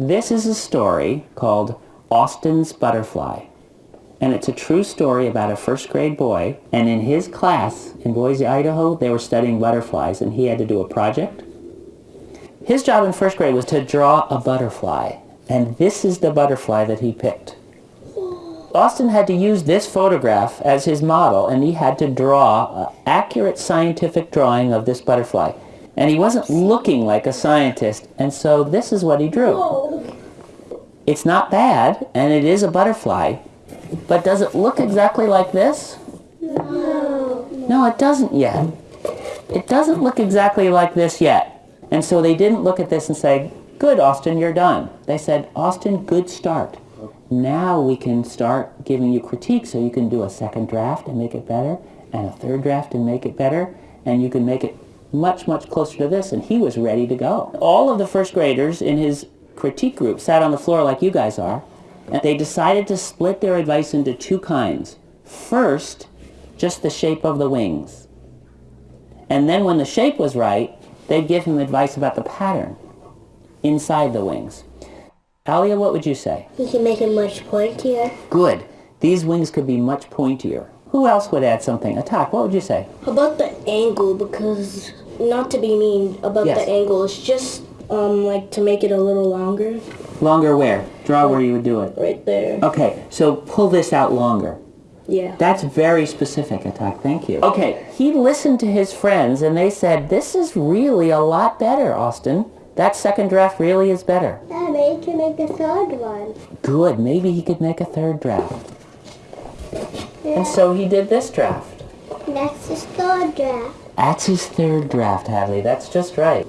This is a story called Austin's Butterfly. And it's a true story about a first grade boy. And in his class in Boise, Idaho, they were studying butterflies and he had to do a project. His job in first grade was to draw a butterfly. And this is the butterfly that he picked. Austin had to use this photograph as his model and he had to draw an accurate scientific drawing of this butterfly. And he wasn't looking like a scientist and so this is what he drew. It's not bad and it is a butterfly, but does it look exactly like this? No. No, it doesn't yet. It doesn't look exactly like this yet. And so they didn't look at this and say, good, Austin, you're done. They said, Austin, good start. Now we can start giving you critique so you can do a second draft and make it better, and a third draft and make it better, and you can make it much, much closer to this. And he was ready to go. All of the first graders in his critique group sat on the floor like you guys are, and they decided to split their advice into two kinds. First, just the shape of the wings. And then when the shape was right, they'd give him advice about the pattern inside the wings. Alia, what would you say? You can make it much pointier. Good. These wings could be much pointier. Who else would add something? Attack, what would you say? About the angle? Because, not to be mean about Yes. the angle, it's just um like to make it a little longer. Longer where? Draw where you would do it. Right there. Okay, so pull this out longer. Yeah. That's very specific, Attack. Thank you. Okay, he listened to his friends and they said, this is really a lot better, Austin. That second draft really is better. Yeah, maybe you can make a third one. Good, maybe he could make a third draft. And so he did this draft. That's his third draft. That's his third draft, Hadley. That's just right.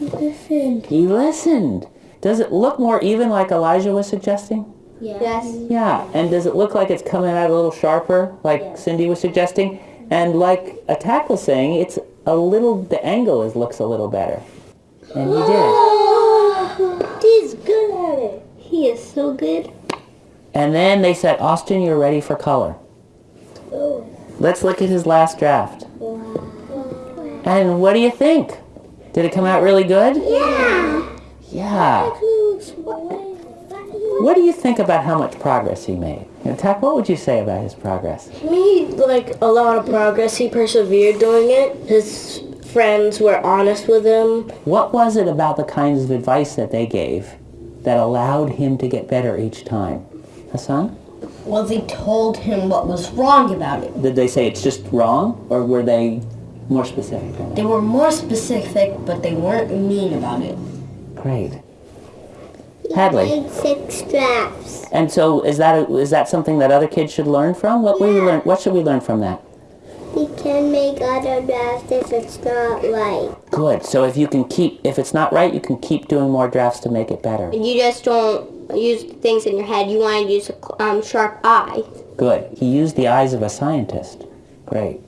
Listen. He listened. Does it look more even like Elijah was suggesting? Yes. Yeah. And does it look like it's coming out a little sharper, like Cindy was suggesting? And like Attack was saying, it's a little, the angle is looks a little better. And he did. He's good at it. He is so good. And then they said, Austin, you're ready for color. Oh. Let's look at his last draft. Wow. And what do you think? Did it come out really good? Yeah. Yeah. What do you think about how much progress he made? Attack, what would you say about his progress? He made like a lot of progress. He persevered doing it. His friends were honest with him. What was it about the kinds of advice that they gave that allowed him to get better each time? Hassan? Well, they told him what was wrong about it. Did they say it's just wrong, or were they more specific? than that? They were more specific, but they weren't mean about it. Great. He Hadley. made six drafts. And so, is that is that something that other kids should learn from? What we learn? What should we learn from that? You can make other drafts if it's not right. Good. So if you can keep, if it's not right, you can keep doing more drafts to make it better. You just don't use things in your head. You want to use a um, sharp eye. Good. He used the eyes of a scientist. Great.